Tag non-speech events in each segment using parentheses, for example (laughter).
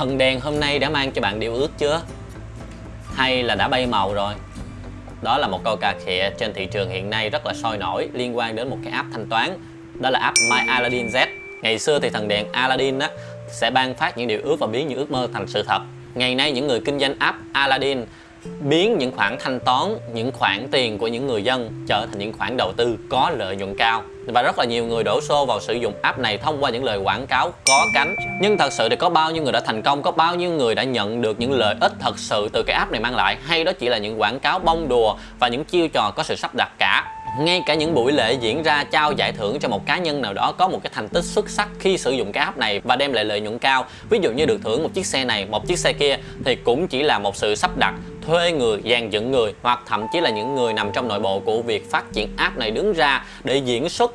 Thần đèn hôm nay đã mang cho bạn điều ước chưa? Hay là đã bay màu rồi? Đó là một câu cà khịa trên thị trường hiện nay rất là sôi nổi liên quan đến một cái app thanh toán Đó là app My Aladdin Z Ngày xưa thì thần đèn Aladdin á, sẽ ban phát những điều ước và biến những ước mơ thành sự thật Ngày nay những người kinh doanh app Aladdin biến những khoản thanh toán, những khoản tiền của những người dân trở thành những khoản đầu tư có lợi nhuận cao. Và rất là nhiều người đổ xô vào sử dụng app này thông qua những lời quảng cáo có cánh. Nhưng thật sự thì có bao nhiêu người đã thành công có bao nhiêu người đã nhận được những lợi ích thật sự từ cái app này mang lại? Hay đó chỉ là những quảng cáo bông đùa và những chiêu trò có sự sắp đặt cả? Ngay cả những buổi lễ diễn ra trao giải thưởng cho một cá nhân nào đó có một cái thành tích xuất sắc khi sử dụng cái app này và đem lại lợi nhuận cao. Ví dụ như được thưởng một chiếc xe này một chiếc xe kia thì cũng chỉ là một sự sắp đặt thuê người, dàn dựng người, hoặc thậm chí là những người nằm trong nội bộ của việc phát triển app này đứng ra để diễn xuất,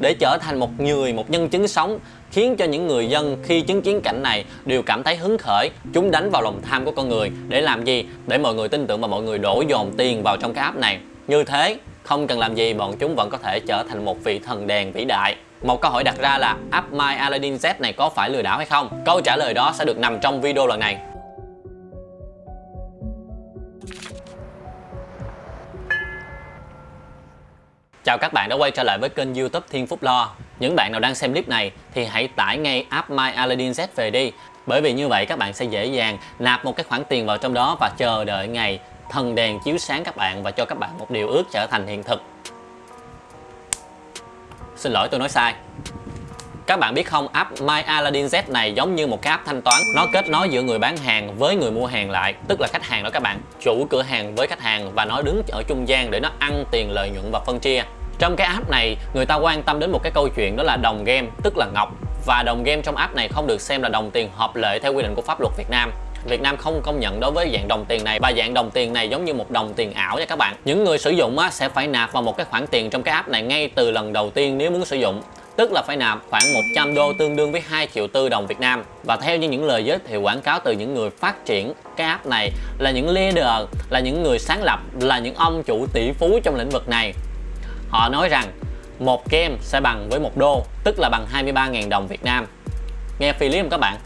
để trở thành một người, một nhân chứng sống, khiến cho những người dân khi chứng kiến cảnh này đều cảm thấy hứng khởi, chúng đánh vào lòng tham của con người. Để làm gì? Để mọi người tin tưởng và mọi người đổ dồn tiền vào trong cái app này. Như thế, không cần làm gì, bọn chúng vẫn có thể trở thành một vị thần đèn vĩ đại. Một câu hỏi đặt ra là, app My Aladdin Z này có phải lừa đảo hay không? Câu trả lời đó sẽ được nằm trong video lần này. Chào các bạn đã quay trở lại với kênh youtube Thiên Phúc Lo. Những bạn nào đang xem clip này thì hãy tải ngay app My Aladdin Z về đi. Bởi vì như vậy các bạn sẽ dễ dàng nạp một cái khoản tiền vào trong đó và chờ đợi ngày thần đèn chiếu sáng các bạn và cho các bạn một điều ước trở thành hiện thực. Xin lỗi, tôi nói sai các bạn biết không, app My Aladdin Z này giống như một cái app thanh toán. Nó kết nối giữa người bán hàng với người mua hàng lại Tức là khách hàng đó các bạn, chủ cửa hàng với khách hàng Và nó đứng ở trung gian để nó ăn tiền lợi nhuận và phân chia. Trong cái app này, người ta quan tâm đến một cái câu chuyện đó là đồng game, tức là ngọc. Và đồng game trong app này không được xem là đồng tiền hợp lệ theo quy định của pháp luật Việt Nam. Việt Nam không công nhận đối với dạng đồng tiền này. Và dạng đồng tiền này giống như một đồng tiền ảo nha các bạn. Những người sử dụng á, sẽ phải nạp vào một cái khoản tiền trong cái app này ngay từ lần đầu tiên nếu muốn sử dụng tức là phải nạp khoảng 100 đô tương đương với 2 triệu tư đồng Việt Nam. Và theo như những lời giới thiệu quảng cáo từ những người phát triển cái app này, là những leader, là những người sáng lập, là những ông chủ tỷ phú trong lĩnh vực này, họ nói rằng một game sẽ bằng với một đô, tức là bằng 23.000 đồng Việt Nam. Nghe phi lý không các bạn?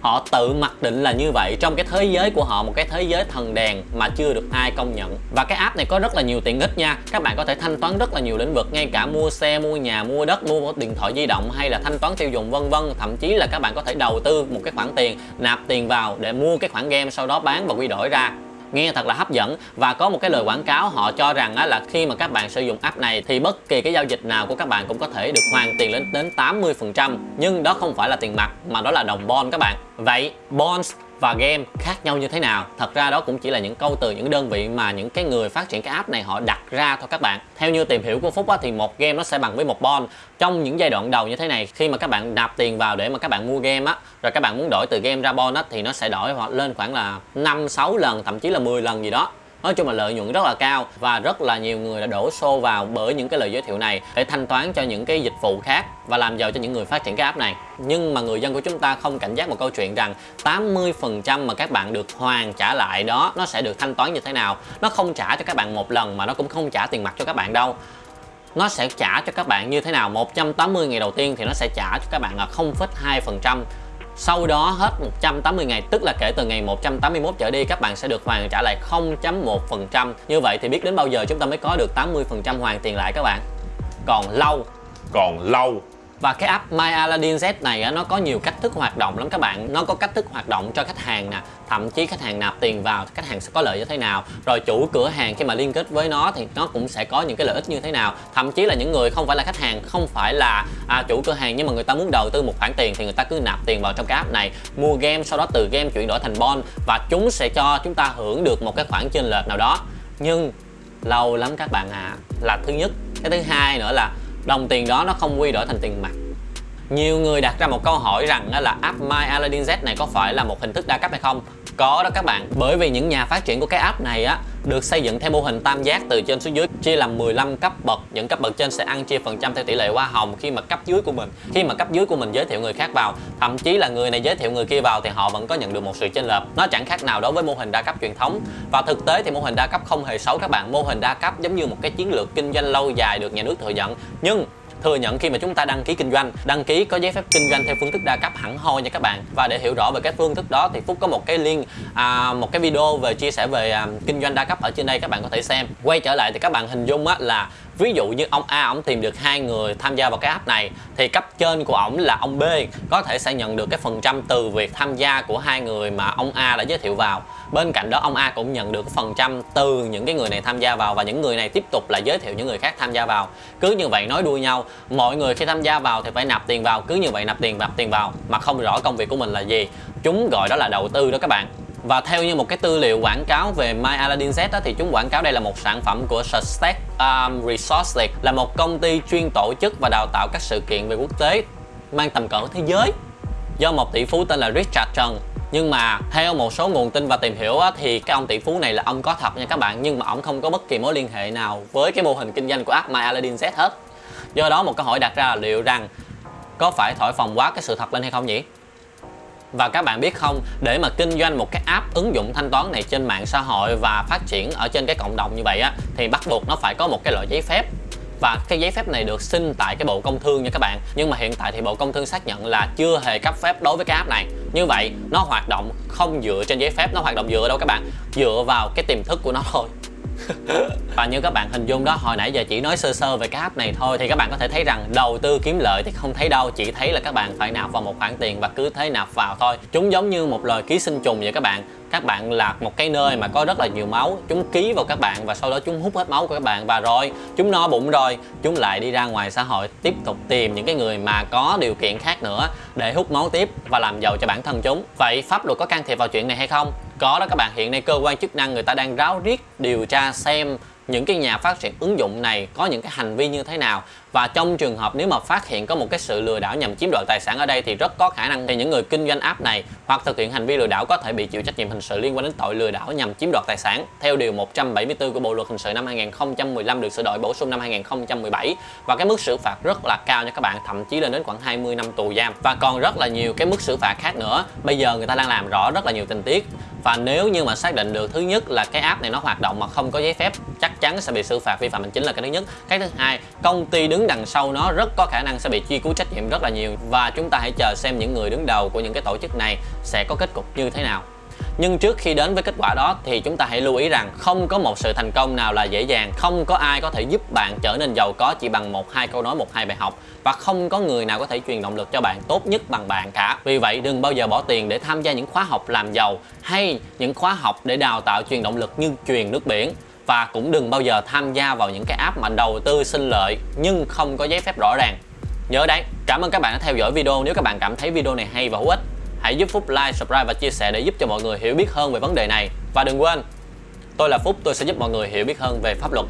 Họ tự mặc định là như vậy. Trong cái thế giới của họ, một cái thế giới thần đèn mà chưa được ai công nhận. Và cái app này có rất là nhiều tiện ích nha. Các bạn có thể thanh toán rất là nhiều lĩnh vực, ngay cả mua xe, mua nhà, mua đất, mua điện thoại di động hay là thanh toán tiêu dùng, vân vân. Thậm chí là các bạn có thể đầu tư một cái khoản tiền, nạp tiền vào để mua cái khoản game, sau đó bán và quy đổi ra nghe thật là hấp dẫn. Và có một cái lời quảng cáo, họ cho rằng là khi mà các bạn sử dụng app này thì bất kỳ cái giao dịch nào của các bạn cũng có thể được hoàn tiền lên đến 80% nhưng đó không phải là tiền mặt, mà đó là đồng bond các bạn. Vậy bonds và game khác nhau như thế nào? Thật ra đó cũng chỉ là những câu từ những đơn vị mà những cái người phát triển cái app này họ đặt ra thôi các bạn. Theo như tìm hiểu của phúc á, thì một game nó sẽ bằng với một bond trong những giai đoạn đầu như thế này khi mà các bạn nạp tiền vào để mà các bạn mua game á rồi các bạn muốn đổi từ game ra bond á thì nó sẽ đổi lên khoảng là 5 6 lần thậm chí là 10 lần gì đó nói chung là lợi nhuận rất là cao và rất là nhiều người đã đổ xô vào bởi những cái lời giới thiệu này để thanh toán cho những cái dịch vụ khác và làm giàu cho những người phát triển cái app này. Nhưng mà người dân của chúng ta không cảnh giác một câu chuyện rằng 80% mà các bạn được hoàn trả lại đó nó sẽ được thanh toán như thế nào? Nó không trả cho các bạn một lần mà nó cũng không trả tiền mặt cho các bạn đâu. Nó sẽ trả cho các bạn như thế nào? 180 ngày đầu tiên thì nó sẽ trả cho các bạn là 0,2% sau đó hết 180 ngày, tức là kể từ ngày 181 trở đi, các bạn sẽ được hoàn trả lại 0.1% Như vậy thì biết đến bao giờ chúng ta mới có được 80% hoàn tiền lại các bạn? Còn lâu. Còn lâu và cái app My Aladdin Z này nó có nhiều cách thức hoạt động lắm các bạn. Nó có cách thức hoạt động cho khách hàng nè Thậm chí khách hàng nạp tiền vào khách hàng sẽ có lợi như thế nào. Rồi chủ cửa hàng khi mà liên kết với nó thì nó cũng sẽ có những cái lợi ích như thế nào. Thậm chí là những người không phải là khách hàng Không phải là à, chủ cửa hàng nhưng mà người ta muốn đầu tư một khoản tiền Thì người ta cứ nạp tiền vào trong cái app này. Mua game sau đó từ game chuyển đổi thành bon Và chúng sẽ cho chúng ta hưởng được một cái khoản chênh lệch nào đó. Nhưng lâu lắm các bạn à Là thứ nhất. Cái thứ hai nữa là đồng tiền đó nó không quy đổi thành tiền mặt nhiều người đặt ra một câu hỏi rằng là app My Aladdin Z này có phải là một hình thức đa cấp hay không? Có đó các bạn, bởi vì những nhà phát triển của cái app này á được xây dựng theo mô hình tam giác từ trên xuống dưới chia làm 15 cấp bậc. Những cấp bậc trên sẽ ăn chia phần trăm theo tỷ lệ hoa hồng khi mà cấp dưới của mình khi mà cấp dưới của mình giới thiệu người khác vào. Thậm chí là người này giới thiệu người kia vào thì họ vẫn có nhận được một sự chênh lệch. Nó chẳng khác nào đối với mô hình đa cấp truyền thống. Và thực tế thì mô hình đa cấp không hề xấu các bạn. Mô hình đa cấp giống như một cái chiến lược kinh doanh lâu dài được nhà nước thừa nhận. Nhưng thừa nhận khi mà chúng ta đăng ký kinh doanh. Đăng ký có giấy phép kinh doanh theo phương thức đa cấp hẳn hoi nha các bạn. Và để hiểu rõ về cái phương thức đó thì phúc có một cái link à, một cái video về chia sẻ về à, kinh doanh đa cấp ở trên đây các bạn có thể xem. Quay trở lại thì các bạn hình dung á là ví dụ như ông A, ông tìm được hai người tham gia vào cái app này, thì cấp trên của ổng là ông B, có thể sẽ nhận được cái phần trăm từ việc tham gia của hai người mà ông A đã giới thiệu vào. Bên cạnh đó, ông A cũng nhận được phần trăm từ những cái người này tham gia vào và những người này tiếp tục là giới thiệu những người khác tham gia vào. Cứ như vậy nói đuôi nhau, mọi người khi tham gia vào thì phải nạp tiền vào, cứ như vậy nạp tiền nạp tiền vào mà không rõ công việc của mình là gì. Chúng gọi đó là đầu tư đó các bạn và theo như một cái tư liệu quảng cáo về My Aladdin Z đó, thì chúng quảng cáo đây là một sản phẩm của Sustack um, Resources là một công ty chuyên tổ chức và đào tạo các sự kiện về quốc tế mang tầm cỡ thế giới do một tỷ phú tên là Richard Trần nhưng mà theo một số nguồn tin và tìm hiểu á, thì cái ông tỷ phú này là ông có thật nha các bạn nhưng mà ông không có bất kỳ mối liên hệ nào với cái mô hình kinh doanh của app My Aladdin Z hết. Do đó một câu hỏi đặt ra là liệu rằng có phải thổi phồng quá cái sự thật lên hay không nhỉ? Và các bạn biết không, để mà kinh doanh một cái app ứng dụng thanh toán này trên mạng xã hội và phát triển ở trên cái cộng đồng như vậy á thì bắt buộc nó phải có một cái loại giấy phép. Và cái giấy phép này được xin tại cái Bộ Công Thương nha các bạn. Nhưng mà hiện tại thì Bộ Công Thương xác nhận là chưa hề cấp phép đối với cái app này. Như vậy nó hoạt động không dựa trên giấy phép nó hoạt động dựa đâu các bạn? Dựa vào cái tiềm thức của nó thôi. (laughs) và như các bạn hình dung đó, hồi nãy giờ chỉ nói sơ sơ về cái app này thôi, thì các bạn có thể thấy rằng đầu tư kiếm lợi thì không thấy đâu, chỉ thấy là các bạn phải nạp vào một khoản tiền và cứ thế nạp vào thôi. Chúng giống như một lời ký sinh trùng vậy các bạn. Các bạn là một cái nơi mà có rất là nhiều máu, chúng ký vào các bạn và sau đó chúng hút hết máu của các bạn và rồi, chúng no bụng rồi, chúng lại đi ra ngoài xã hội tiếp tục tìm những cái người mà có điều kiện khác nữa để hút máu tiếp và làm giàu cho bản thân chúng. Vậy pháp luật có can thiệp vào chuyện này hay không? Có đó các bạn, hiện nay cơ quan chức năng người ta đang ráo riết điều tra xem những cái nhà phát triển ứng dụng này có những cái hành vi như thế nào. Và trong trường hợp nếu mà phát hiện có một cái sự lừa đảo nhằm chiếm đoạt tài sản ở đây thì rất có khả năng thì những người kinh doanh app này hoặc thực hiện hành vi lừa đảo có thể bị chịu trách nhiệm hình sự liên quan đến tội lừa đảo nhằm chiếm đoạt tài sản. Theo điều 174 của Bộ luật hình sự năm 2015 được sửa đổi bổ sung năm 2017 và cái mức xử phạt rất là cao nha các bạn, thậm chí lên đến khoảng 20 năm tù giam. Và còn rất là nhiều cái mức xử phạt khác nữa. Bây giờ người ta đang làm rõ rất là nhiều tình tiết và nếu như mà xác định được thứ nhất là cái app này nó hoạt động mà không có giấy phép, chắc chắn sẽ bị xử phạt vi phạm hành chính là cái thứ nhất. Cái thứ hai, công ty đứng đằng sau nó rất có khả năng sẽ bị truy cứu trách nhiệm rất là nhiều. Và chúng ta hãy chờ xem những người đứng đầu của những cái tổ chức này sẽ có kết cục như thế nào nhưng trước khi đến với kết quả đó thì chúng ta hãy lưu ý rằng không có một sự thành công nào là dễ dàng. Không có ai có thể giúp bạn trở nên giàu có chỉ bằng một, hai câu nói, một, hai bài học. Và không có người nào có thể truyền động lực cho bạn tốt nhất bằng bạn cả. Vì vậy, đừng bao giờ bỏ tiền để tham gia những khóa học làm giàu hay những khóa học để đào tạo truyền động lực như truyền nước biển. Và cũng đừng bao giờ tham gia vào những cái app mà đầu tư sinh lợi nhưng không có giấy phép rõ ràng. Nhớ đấy, cảm ơn các bạn đã theo dõi video. Nếu các bạn cảm thấy video này hay và hữu ích hãy giúp Phúc like, subscribe và chia sẻ để giúp cho mọi người hiểu biết hơn về vấn đề này. Và đừng quên tôi là Phúc tôi sẽ giúp mọi người hiểu biết hơn về pháp luật.